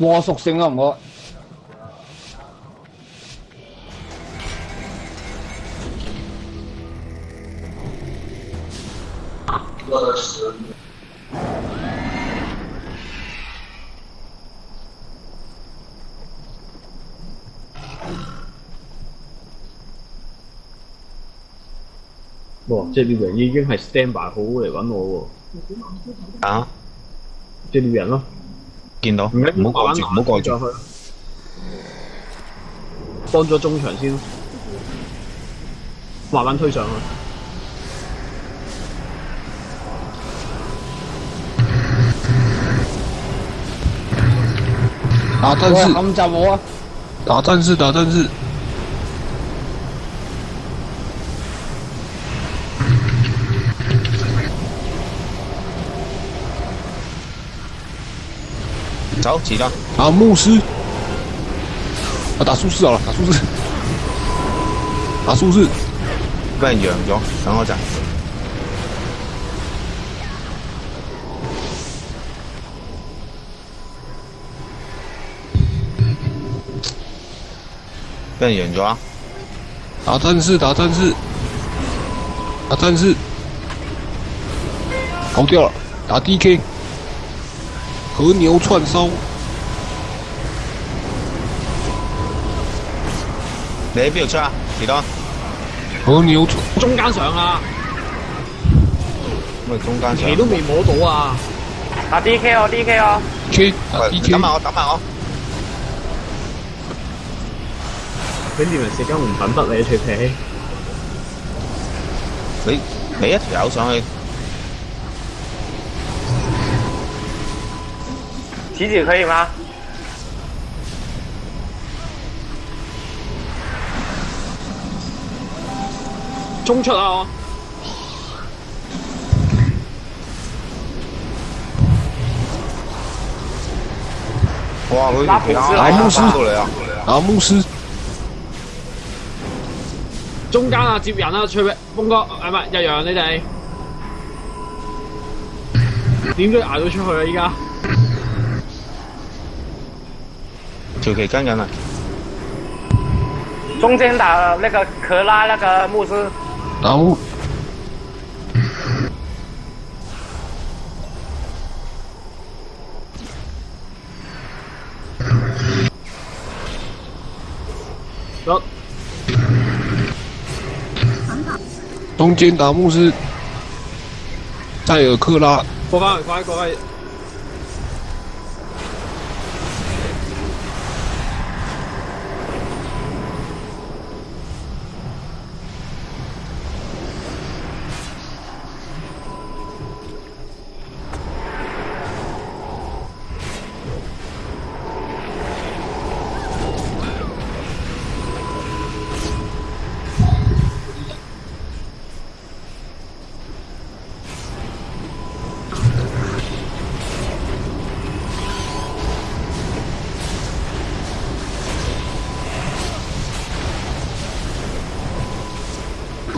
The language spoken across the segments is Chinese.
我屬性啊唔我係誰？哇！即係點解你咁係 stand by 好嚟揾我喎？啊！即係啲人咯。见到，唔好过住，唔好过住，去，帮咗中场先咯，慢慢推上去，打战士，咁就冇啊，打战士，打战士。走，起张好，牧师啊，打术士好了，打术士，打术士，换远装，等我站，换远装，打战士，打战士，打战士，跑掉了，打 D K。和牛串烧。你喺邊度出啊？士多。和牛中間上啊！咁啊，中間上。你都未摸到啊！啊 D K 我 D K 我。K 啊 D K。等埋我，等埋我。你點嚟食緊唔品得你脆皮？你你一條友上去。起底可以吗？冲出啊！哇，佢点过嚟啊？啊，牧师，中间啊，接人啊，吹边，峰哥，系咪？阿阳你哋点都要捱到出去啊！依家。就可以干干了。中间打那个克拉那个牧师。打牧。走。中间打牧师，再有克拉。播放，快快快！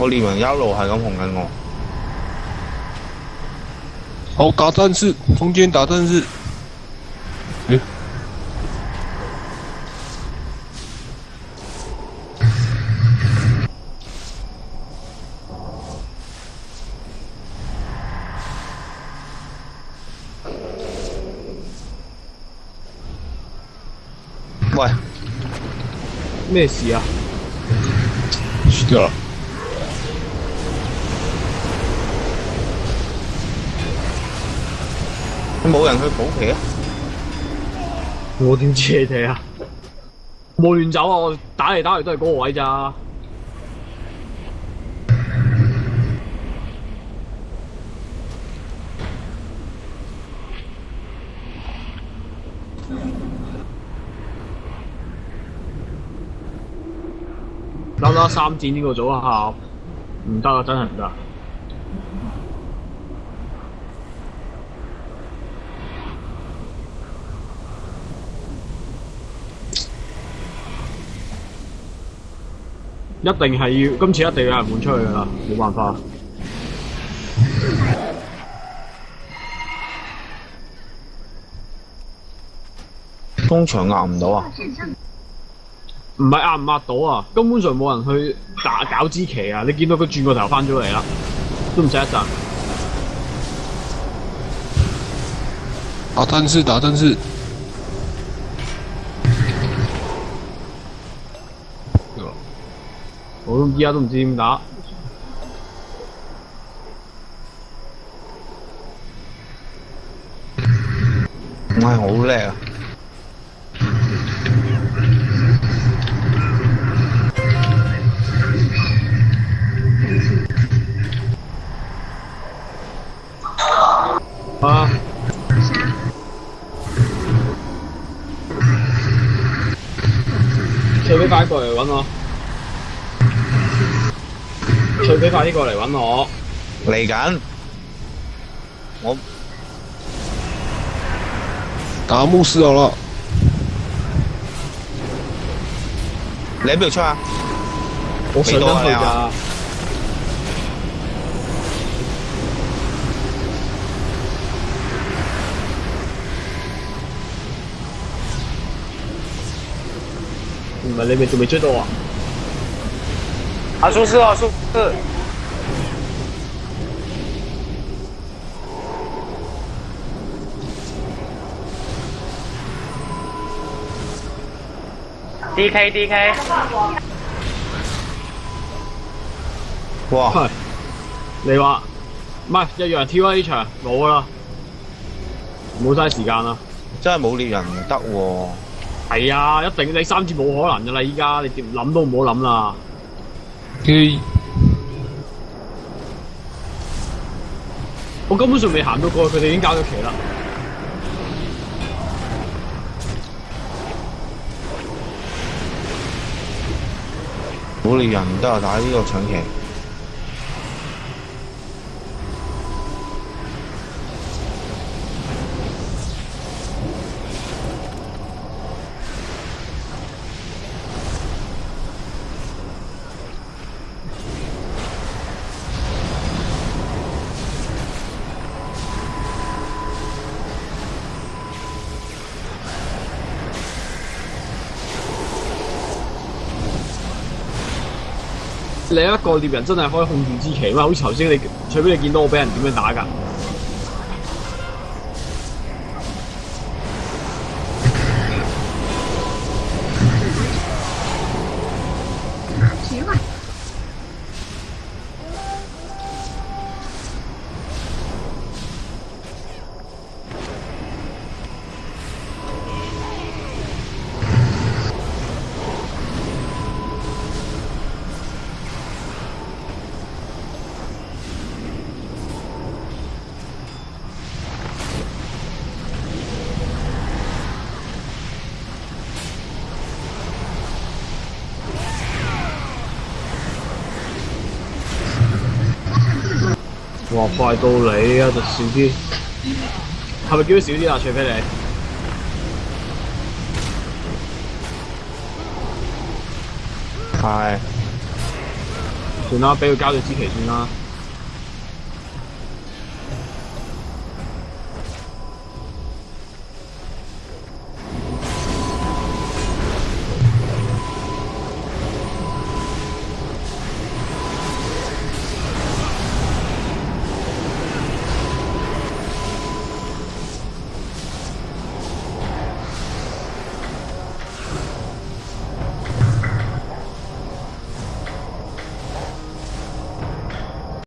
我哋咪一路系咁红紧我，好打战士，中间打战士。嗯。喂，咩事啊？死咗。冇人去补皮啊！我点知你哋啊？冇乱走啊！我打嚟打去都系嗰个位咋。啦啦三战呢个组合唔得真系唔得。一定系要，今次一定有人换出去啦，冇办法。通常压唔到啊？唔系压唔压到啊？根本上冇人去打搞之棋啊！你见到佢转个头翻咗嚟啦，都唔使一阵。打阵是打阵是。我而家都唔知点打，我系好叻啊！啊，快快过嚟搵我。佢俾快啲过嚟揾我，嚟紧。我打巫师咗咯，你度出啊？我最多嚟噶。唔系你咪仲未追到啊？啊！出事啊！出事 d K D K。哇！你话唔系一样？T Y 呢场冇啦，冇晒时间啦。真系冇猎人唔得喎。系啊，一定你三次冇可能噶啦！依家你点谂都唔好谂啦。佢，我根本上未行到过，佢哋已经搞咗棋啦。好多人都系打呢个抢棋。另一个猎人真系可以控制之奇咩？好似头先你，除非你见到我俾人点样打噶。哇！快到你啊，就少啲，系咪叫佢少啲啊？除非你系，算啦，俾佢交咗支旗算啦。